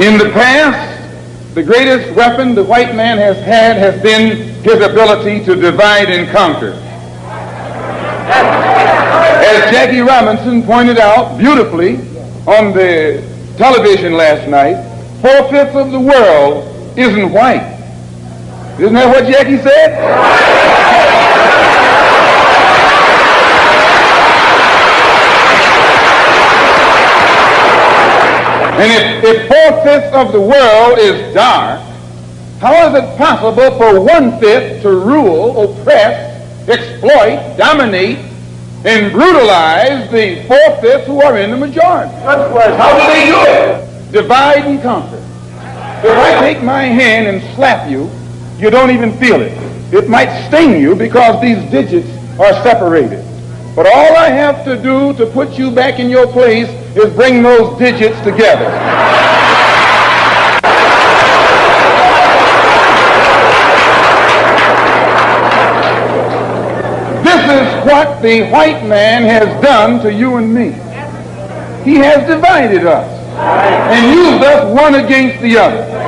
In the past, the greatest weapon the white man has had has been his ability to divide and conquer. As Jackie Robinson pointed out beautifully on the television last night, four-fifths of the world isn't white. Isn't that what Jackie said? And if, if four-fifths of the world is dark, how is it possible for one-fifth to rule, oppress, exploit, dominate, and brutalize the four-fifths who are in the majority? How do they do it? Divide and conquer. If I take my hand and slap you, you don't even feel it. It might sting you because these digits are separated. But all I have to do to put you back in your place is bring those digits together. This is what the white man has done to you and me. He has divided us and used us one against the other.